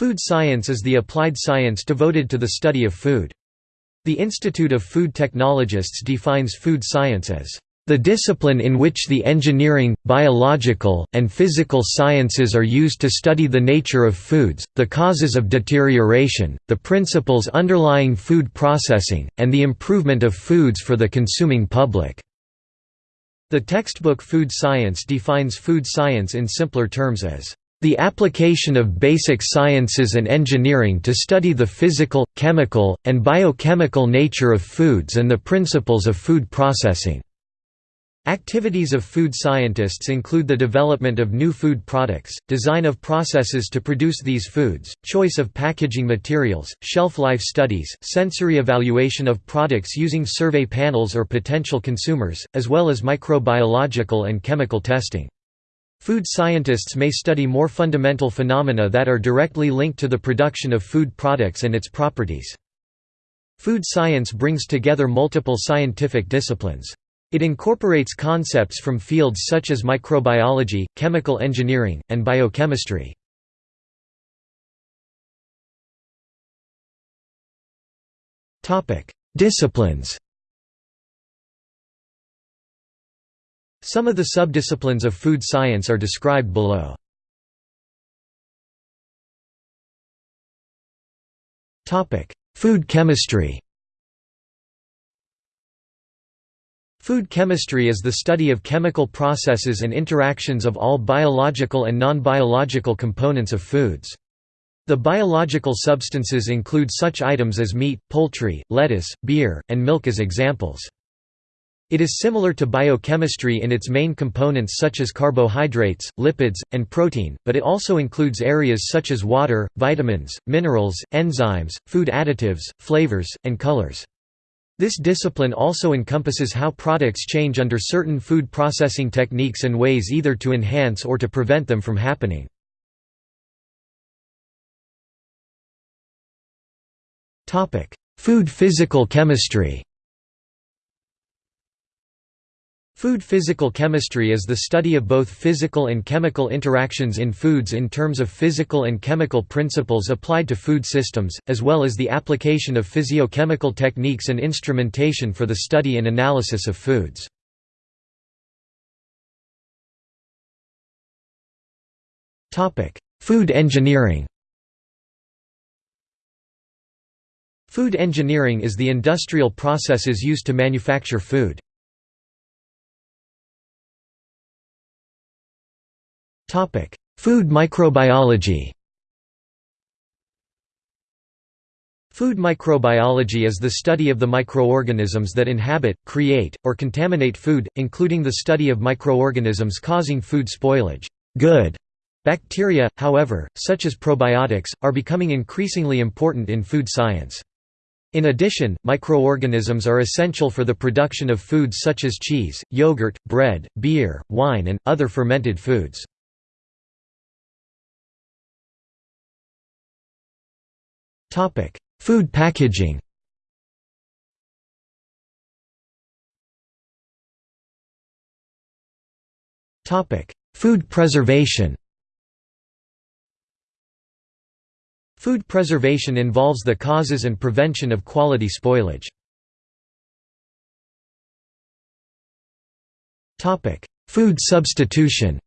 Food science is the applied science devoted to the study of food. The Institute of Food Technologists defines food science as the discipline in which the engineering, biological, and physical sciences are used to study the nature of foods, the causes of deterioration, the principles underlying food processing, and the improvement of foods for the consuming public." The textbook Food Science defines food science in simpler terms as the application of basic sciences and engineering to study the physical, chemical, and biochemical nature of foods and the principles of food processing. Activities of food scientists include the development of new food products, design of processes to produce these foods, choice of packaging materials, shelf life studies, sensory evaluation of products using survey panels or potential consumers, as well as microbiological and chemical testing. Food scientists may study more fundamental phenomena that are directly linked to the production of food products and its properties. Food science brings together multiple scientific disciplines. It incorporates concepts from fields such as microbiology, chemical engineering, and biochemistry. Disciplines Some of the subdisciplines of food science are described below. Food chemistry Food chemistry is the study of chemical processes and interactions of all biological and non-biological components of foods. The biological substances include such items as meat, poultry, lettuce, beer, and milk as examples. It is similar to biochemistry in its main components such as carbohydrates, lipids, and protein, but it also includes areas such as water, vitamins, minerals, enzymes, food additives, flavors, and colors. This discipline also encompasses how products change under certain food processing techniques and ways either to enhance or to prevent them from happening. Food physical chemistry Food physical chemistry is the study of both physical and chemical interactions in foods in terms of physical and chemical principles applied to food systems, as well as the application of physiochemical techniques and instrumentation for the study and analysis of foods. Food engineering Food engineering is the industrial processes used to manufacture food. Topic: Food microbiology. Food microbiology is the study of the microorganisms that inhabit, create, or contaminate food, including the study of microorganisms causing food spoilage. Good bacteria, however, such as probiotics, are becoming increasingly important in food science. In addition, microorganisms are essential for the production of foods such as cheese, yogurt, bread, beer, wine and, other fermented foods. Topic: Food packaging. Topic: Food preservation. Food preservation involves the causes and prevention of quality spoilage. Topic: Food substitution.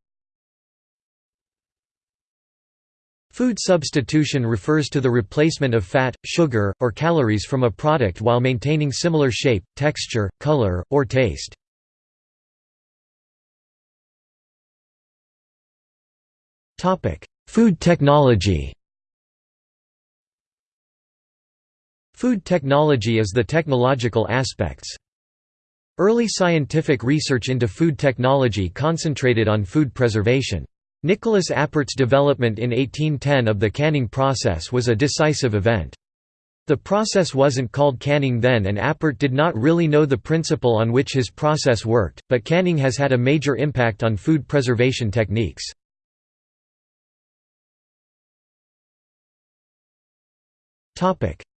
Food substitution refers to the replacement of fat, sugar, or calories from a product while maintaining similar shape, texture, color, or taste. Food technology Food technology is the technological aspects. Early scientific research into food technology concentrated on food preservation. Nicolas Appert's development in 1810 of the canning process was a decisive event. The process wasn't called canning then and Appert did not really know the principle on which his process worked, but canning has had a major impact on food preservation techniques.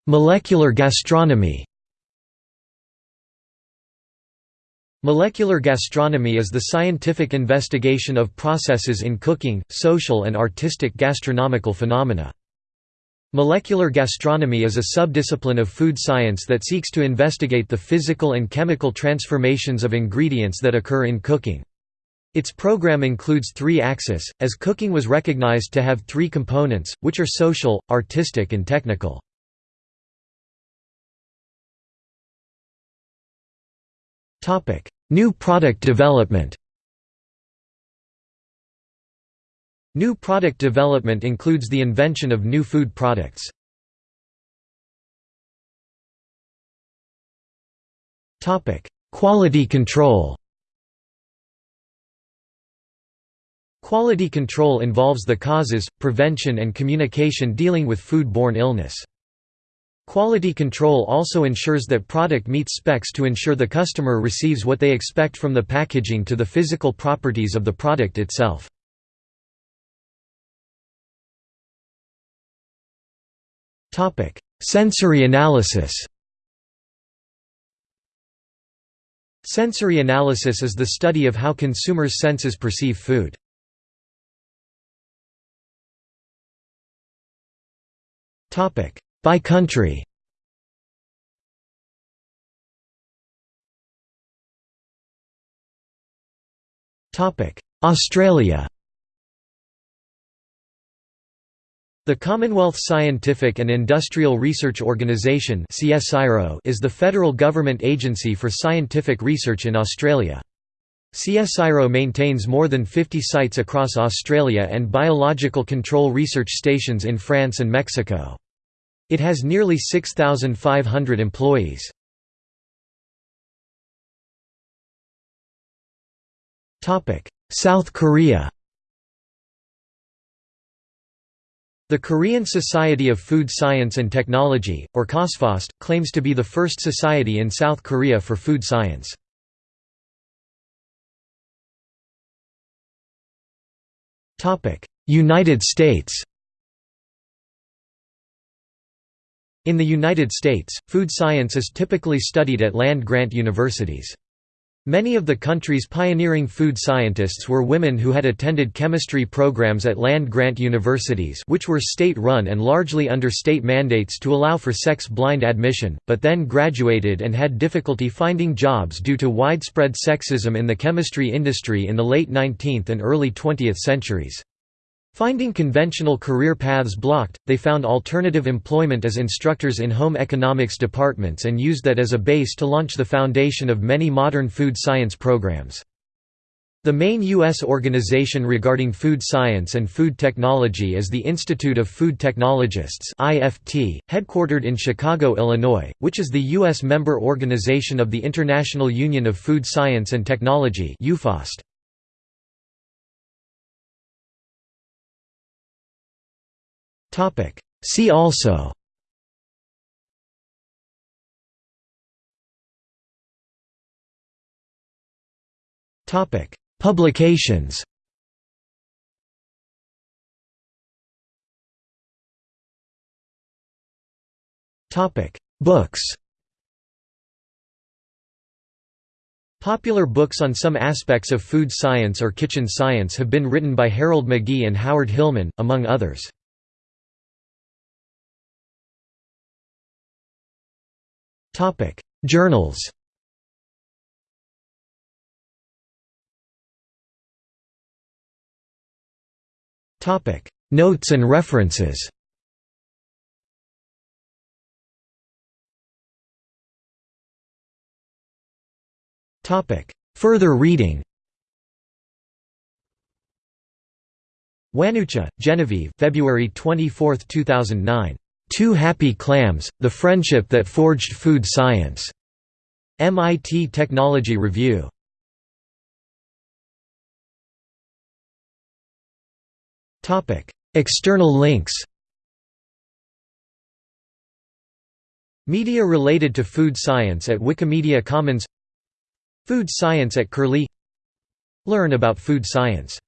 Molecular gastronomy Molecular gastronomy is the scientific investigation of processes in cooking, social and artistic gastronomical phenomena. Molecular gastronomy is a subdiscipline of food science that seeks to investigate the physical and chemical transformations of ingredients that occur in cooking. Its program includes three axes, as cooking was recognized to have three components, which are social, artistic and technical. New product development New product development includes the invention of new food products. Quality control Quality control involves the causes, prevention and communication dealing with food-borne illness. Quality control also ensures that product meets specs to ensure the customer receives what they expect from the packaging to the physical properties of the product itself. Sensory analysis Sensory analysis is the study of how consumers' senses perceive food. By country Australia The Commonwealth Scientific and Industrial Research Organisation is the federal government agency for scientific research in Australia. CSIRO maintains more than 50 sites across Australia and biological control research stations in France and Mexico. It has nearly 6,500 employees. South Korea The Korean Society of Food Science and Technology, or KOSFOST, claims to be the first society in South Korea for food science. United States In the United States, food science is typically studied at land-grant universities. Many of the country's pioneering food scientists were women who had attended chemistry programs at land-grant universities which were state-run and largely under state mandates to allow for sex-blind admission, but then graduated and had difficulty finding jobs due to widespread sexism in the chemistry industry in the late 19th and early 20th centuries. Finding conventional career paths blocked, they found alternative employment as instructors in home economics departments and used that as a base to launch the foundation of many modern food science programs. The main U.S. organization regarding food science and food technology is the Institute of Food Technologists headquartered in Chicago, Illinois, which is the U.S. member organization of the International Union of Food Science and Technology UFOST. See also. Publications. Books. Popular books on some aspects of food science or kitchen science have been written by Harold McGee and Howard Hillman, among others. Topic: Journals. Topic: Notes and references. Topic: Further reading. Wanucha, Genevieve February 24, 2009. Two Happy Clams, The Friendship That Forged Food Science. MIT Technology Review. External links. Media related to food science at Wikimedia Commons. Food science at Curlie. Learn about food science